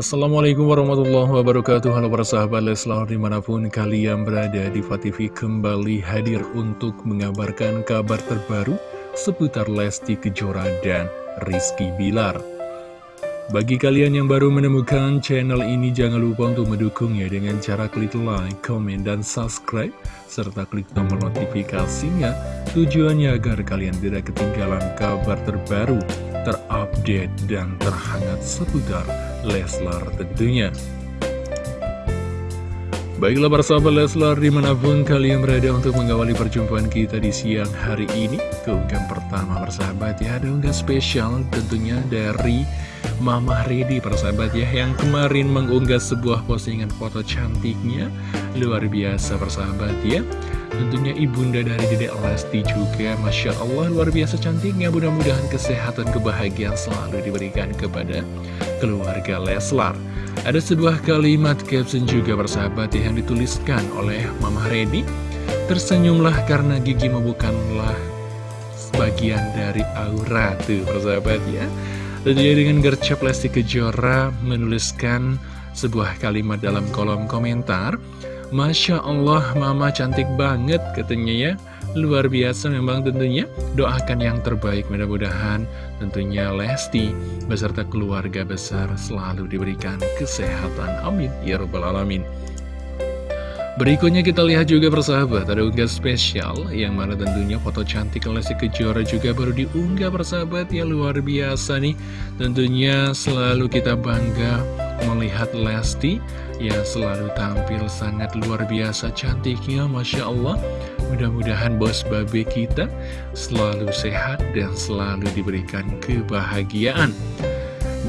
Assalamualaikum warahmatullahi wabarakatuh. Halo para sahabat Leslar di mana pun kalian berada di TV kembali hadir untuk mengabarkan kabar terbaru seputar Lesti Kejora dan Rizky Bilar. Bagi kalian yang baru menemukan channel ini jangan lupa untuk mendukungnya dengan cara klik like, komen, dan subscribe serta klik tombol notifikasinya. Tujuannya agar kalian tidak ketinggalan kabar terbaru terupdate dan terhangat seputar Leslar tentunya. Baiklah para sahabat Leslar di mana pun kalian berada untuk mengawali perjumpaan kita di siang hari ini Keunggahan pertama persahabat ya ada unggah spesial tentunya dari Mama Redi persahabat ya Yang kemarin mengunggah sebuah postingan foto cantiknya. Luar biasa persahabat ya. Tentunya ibunda dari Dedek Lesti juga Masya Allah luar biasa cantiknya. Mudah-mudahan kesehatan kebahagiaan selalu diberikan kepada keluarga Leslar Ada sebuah kalimat caption juga bersahabat yang dituliskan oleh Mama Redi Tersenyumlah karena gigimu bukanlah sebagian dari aura tuh persahabat ya. Tentunya dengan gercep Lesti Kejora menuliskan sebuah kalimat dalam kolom komentar Masya Allah mama cantik banget katanya ya Luar biasa memang tentunya. Doakan yang terbaik mudah-mudahan Tentunya Lesti beserta keluarga besar selalu diberikan kesehatan. Amin. Ya Rabbal Alamin. Berikutnya kita lihat juga persahabat Ada unggah spesial Yang mana tentunya foto cantik Lesti Kejora juga baru diunggah persahabat. Ya luar biasa nih. Tentunya selalu kita bangga melihat Lesti. Yang selalu tampil sangat luar biasa cantiknya Masya Allah mudah-mudahan bos babe kita selalu sehat dan selalu diberikan kebahagiaan.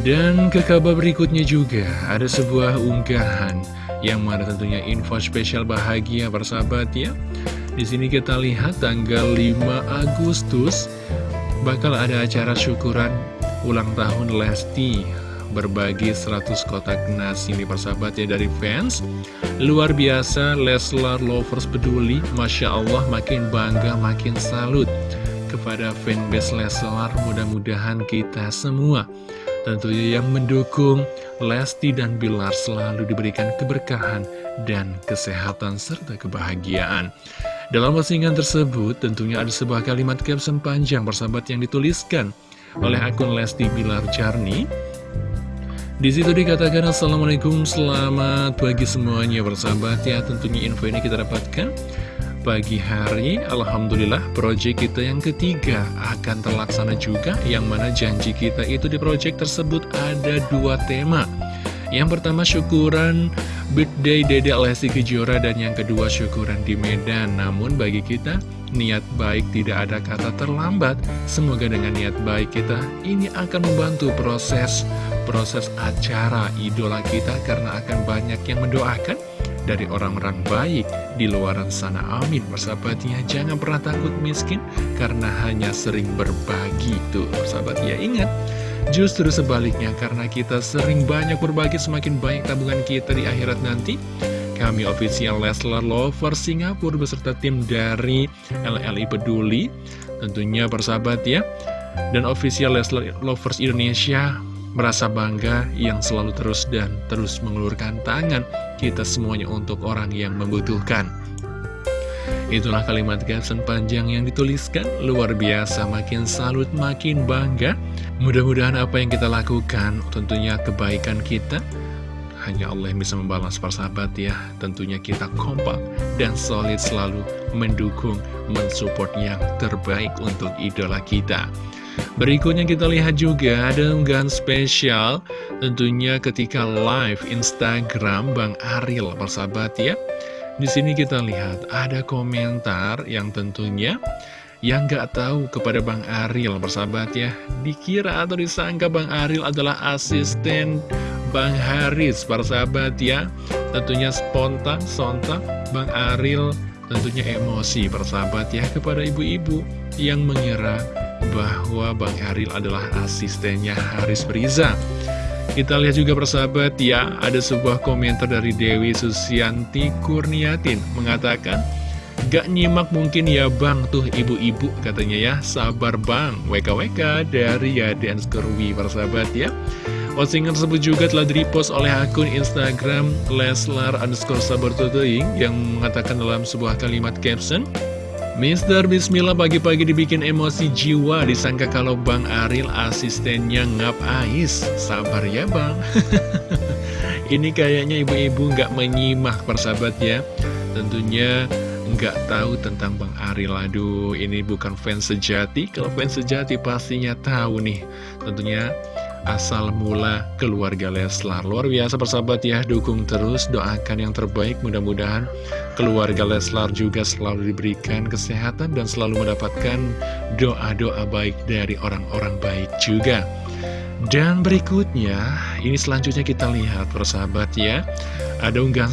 Dan ke kabar berikutnya juga ada sebuah unggahan yang mana tentunya info spesial bahagia bersahabat ya. Di sini kita lihat tanggal 5 Agustus bakal ada acara syukuran ulang tahun Lesti berbagi 100 kotak nasi nih persahabat ya dari fans. Luar biasa Leslar Lovers peduli. Masya Allah makin bangga makin salut Kepada fanbase Leslar. Mudah-mudahan kita semua Tentunya yang mendukung Lesti dan Bilar selalu diberikan keberkahan dan kesehatan serta kebahagiaan. Dalam postingan tersebut tentunya ada sebuah kalimat caption panjang persahabat yang dituliskan oleh akun Lesti Bilar Jarni di situ dikatakan Assalamualaikum selamat pagi semuanya. Bersahabat ya tentunya info ini kita dapatkan pagi hari. Alhamdulillah project kita yang ketiga akan terlaksana juga yang mana janji kita itu di project tersebut ada dua tema. Yang pertama syukuran birthday Dede Lesti Kejora dan yang kedua syukuran di Medan. Namun bagi kita niat baik tidak ada kata terlambat. Semoga dengan niat baik kita ini akan membantu proses proses acara idola kita karena akan banyak yang mendoakan dari orang-orang baik di luar sana. Amin. Persahabatnya jangan pernah takut miskin karena hanya sering berbagi tuh. Persahabat ya ingat. Justru sebaliknya karena kita sering banyak berbagi semakin banyak tabungan kita di akhirat nanti. Kami official Leslar Lover Singapura beserta tim dari LLI Peduli tentunya persahabat ya. Dan official Leslar Lovers Indonesia merasa bangga yang selalu terus dan terus mengulurkan tangan kita semuanya untuk orang yang membutuhkan. Itulah kalimat caption panjang yang dituliskan, luar biasa, makin salut, makin bangga. Mudah-mudahan apa yang kita lakukan, tentunya kebaikan kita, hanya Allah yang bisa membalas persahabat ya. Tentunya kita kompak dan solid selalu mendukung, mensupport yang terbaik untuk idola kita. Berikutnya kita lihat juga ada unggahan spesial tentunya ketika live Instagram Bang Aril persahabat ya. Di sini kita lihat ada komentar yang tentunya yang gak tahu kepada Bang Aril persahabat ya. Dikira atau disangka Bang Aril adalah asisten Bang Haris persahabat ya. Tentunya spontan, sontak Bang Aril tentunya emosi persahabat ya kepada ibu-ibu yang mengira bahwa Bang Aril adalah asistennya Haris Riza. Kita lihat juga persahabat ya, ada sebuah komentar dari Dewi Susianti Kurniatin mengatakan, Gak nyimak mungkin ya bang tuh ibu-ibu katanya ya, sabar bang, WKWK dari Yaden Skerwi persahabat ya. Postingan tersebut juga telah di-repost oleh akun Instagram Leslar underscore sabartotoing yang mengatakan dalam sebuah kalimat caption Mister Bismillah pagi-pagi dibikin emosi jiwa Disangka kalau Bang Aril asistennya ngap ais. Sabar ya Bang. Ini kayaknya ibu-ibu nggak menyimak persahabat ya. Tentunya nggak tahu tentang Bang Aril. Aduh ini bukan fans sejati. Kalau fans sejati pastinya tahu nih. Tentunya asal mula keluarga Leslar Luar biasa persahabat ya, dukung terus, doakan yang terbaik. Mudah-mudahan keluarga Leslar juga selalu diberikan kesehatan Dan selalu mendapatkan doa-doa baik dari orang-orang baik juga. Dan berikutnya, ini selanjutnya kita lihat persahabat ya. Ada unggahan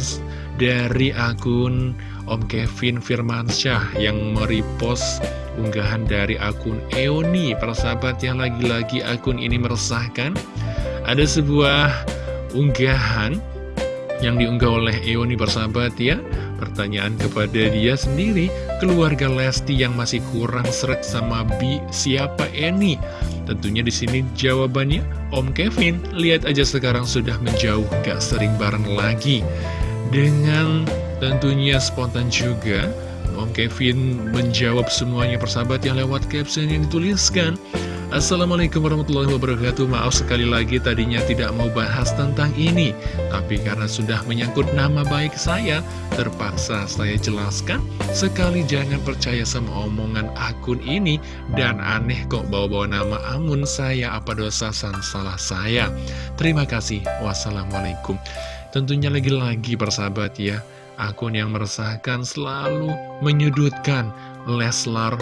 dari akun Om Kevin Firmansyah yang merepost unggahan dari akun Eoni. Persahabat yang lagi-lagi akun ini meresahkan Ada sebuah unggahan yang diunggah oleh Eoni persahabat ya. Pertanyaan kepada dia sendiri Keluarga Lesti yang masih kurang serak sama Bi siapa Eni? Tentunya di sini jawabannya Om Kevin. Lihat aja sekarang sudah menjauh gak sering bareng lagi Dengan Tentunya spontan juga Om Kevin menjawab semuanya persahabat yang lewat caption yang dituliskan. Assalamualaikum warahmatullahi wabarakatuh. Maaf sekali lagi tadinya tidak mau bahas tentang ini Tapi karena sudah menyangkut nama baik saya Terpaksa saya jelaskan. Sekali jangan percaya sama omongan akun ini Dan aneh kok bawa-bawa nama Amun saya Apa dosa san salah saya. Terima kasih. Wassalamualaikum Tentunya lagi-lagi persahabat ya. Akun yang meresahkan selalu menyudutkan Leslar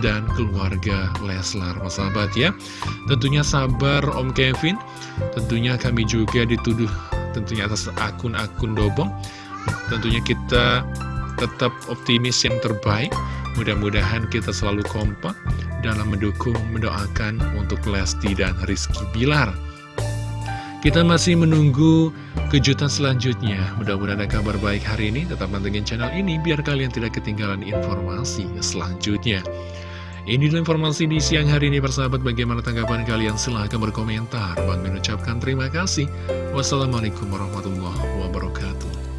dan keluarga Leslar sahabat ya. Tentunya sabar Om Kevin. Tentunya kami juga dituduh tentunya atas akun-akun dobong. Tentunya kita tetap optimis yang terbaik. Mudah-mudahan kita selalu kompak dalam mendukung mendoakan untuk Lesti dan Rizky Bilar kita masih menunggu kejutan selanjutnya. Mudah-mudahan ada kabar baik hari ini. Tetap mantengin channel ini biar kalian tidak ketinggalan informasi selanjutnya. Ini adalah informasi di siang hari ini persahabat bagaimana tanggapan kalian silahkan berkomentar Bang mengucapkan terima kasih Wassalamualaikum warahmatullahi